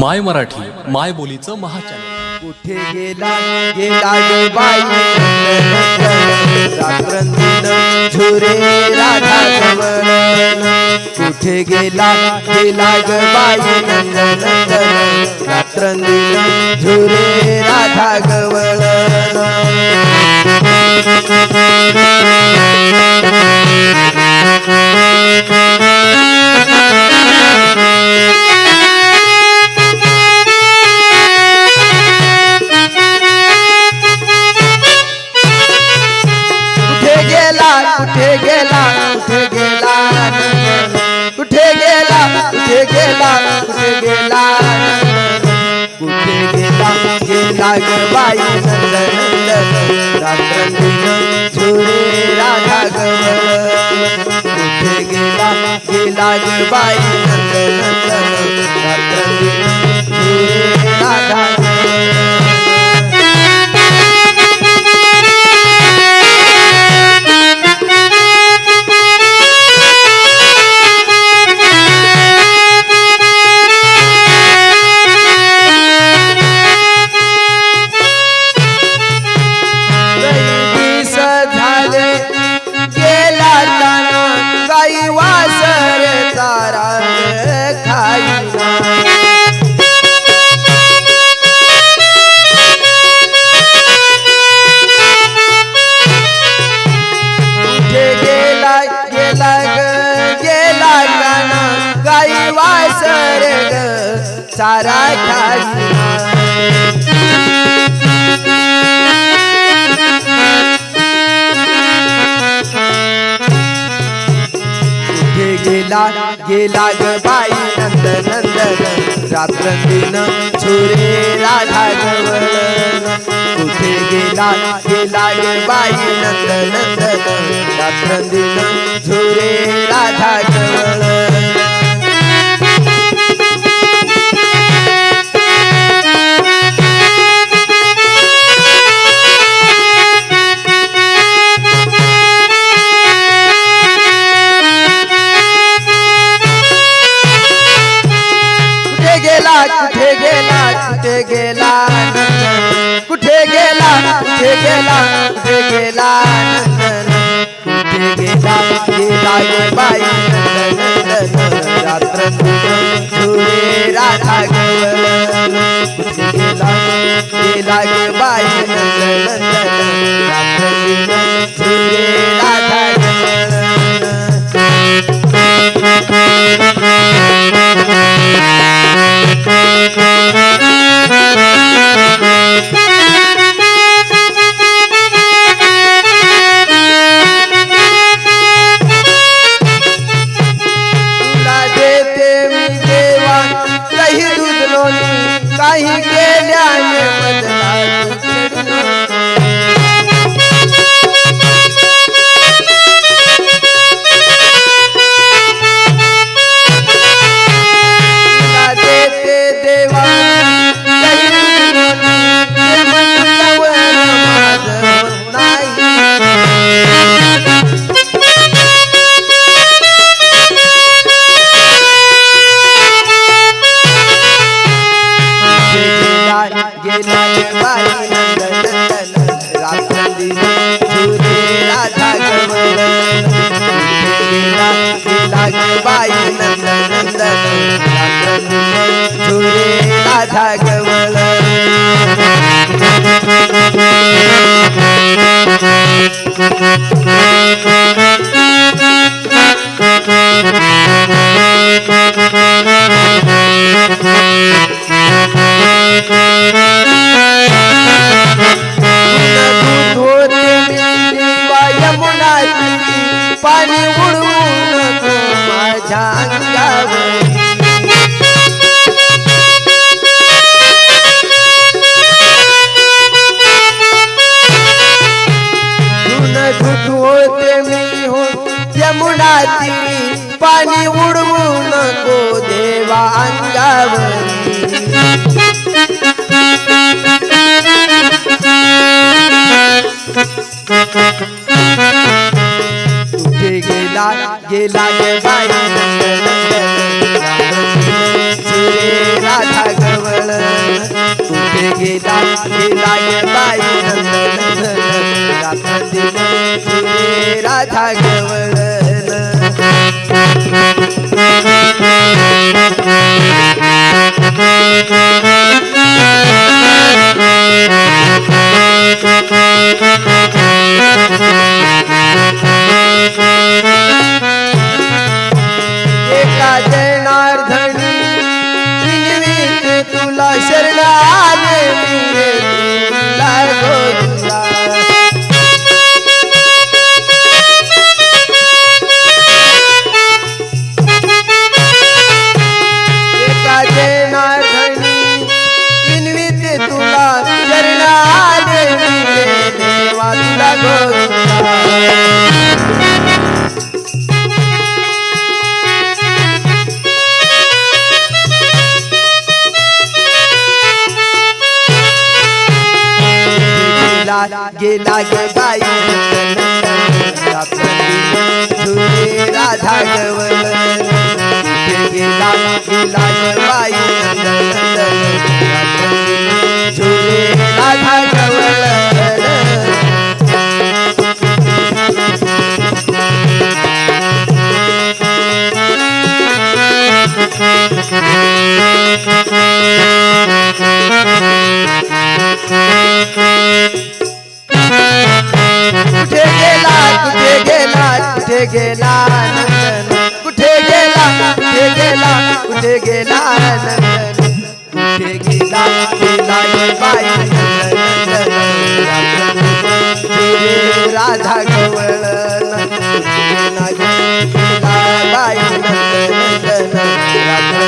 माय मराठी माय बोलीचं महाचॅनल. कुठे गेला गेला ग बाई? रात्रंदिन झुरे राधा गवळण कुठे गेला गेला ग बाई? रात्रंदिन झुरे राधा गवळण गेला ग बाई नंद नंदन रात्रंदिन झुरे राधा गेला? गेला ग बाई नंद नंदन रात्रंदिन छोरे राधा गवळण कुठे गेला? गेला ग बाई नंद नंदन रात्रंदिन छोरे राधा जवळ कुठे गेला कुठे गेला कुठे गेला कुठे गेला कुठे गेला कुठे गेला कुठे गेला गे बाई रात्र झुरे राधा गेला गेला ग बाई बाई नंदन नंदन राधा ग माझ्या अंगावर होते मी हो यमुना पाणी उडवू नको देवा अंगावर. गेला गे बाई राधा गवळ तुझे गेला शरण लागो गेला गेला गे राधा गवल कुठे गेला नंदन कुठे गेला? कुठे गेला? कुठे गेला नंदन कुठे गेला? गेला बाई राधा गवळ बाई नंदन नंदन राधा